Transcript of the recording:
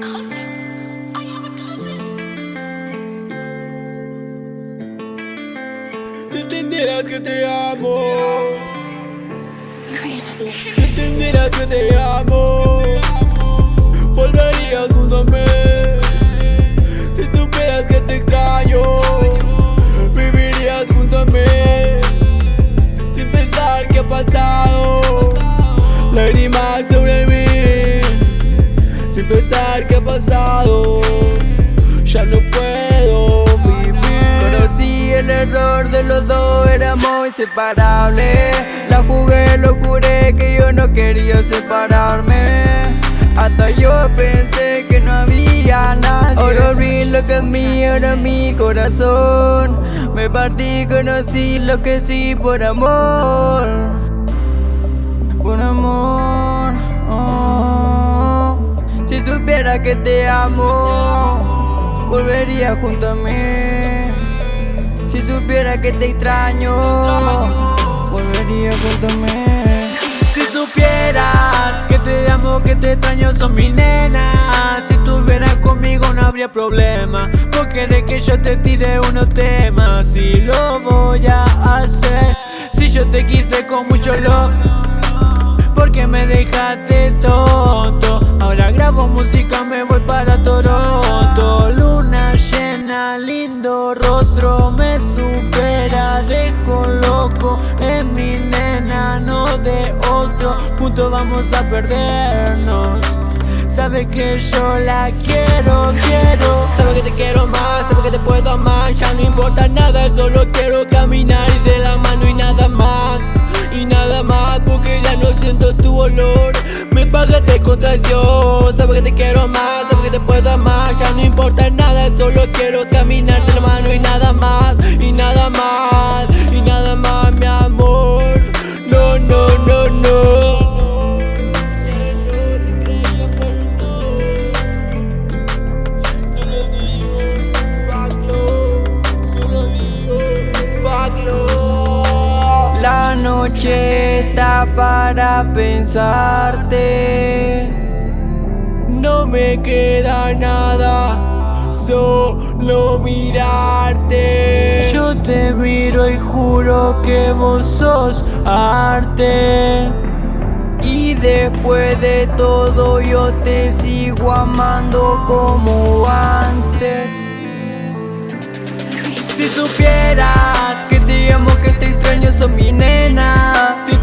Cousin? I have a cousin. Si entendieras que te amo Crazy. Si entendieras que te amo Volverías junto a mí Sin pensar que ha pasado. Ya no puedo vivir. Conocí el error de los dos, éramos inseparables La jugué, lo juré que yo no quería separarme. Hasta yo pensé que no había nadie. Ahora vi lo que es mío, ahora mi corazón. Me partí, conocí lo que sí por amor. Por amor Si supiera que te amo Volvería junto a mí. Si supiera que te extraño Volvería junto Si supieras que te amo, que te extraño, son mi nena. Si estuvieras conmigo no habría problema. Vos querés que yo te tire unos temas Y lo voy a hacer Si yo te quise con mucho love Porque me dejaste tonto. Ahora grabo música, me voy para Toronto. Luna llena, lindo rostro Me supera, dejo loco Es mi nena, no de otro. Juntos vamos a perdernos. Sabe que yo la quiero, quiero. Sabe que te quiero más, sabe que te puedo amar. Ya no importa nada, solo quiero caminar pagaste con traición Sabe que te quiero más, sabe que te puedo amar. Ya no importa nada, solo quiero caminar de la mano y nada más Y nada más, y nada más mi amor. No, no, no, no. La noche está para pensarte No me queda nada, solo mirarte. Yo te miro y juro que vos sos arte. Y después de todo yo te sigo amando como antes. Si supieras que te amo, que te extraño, sos mi nena. Si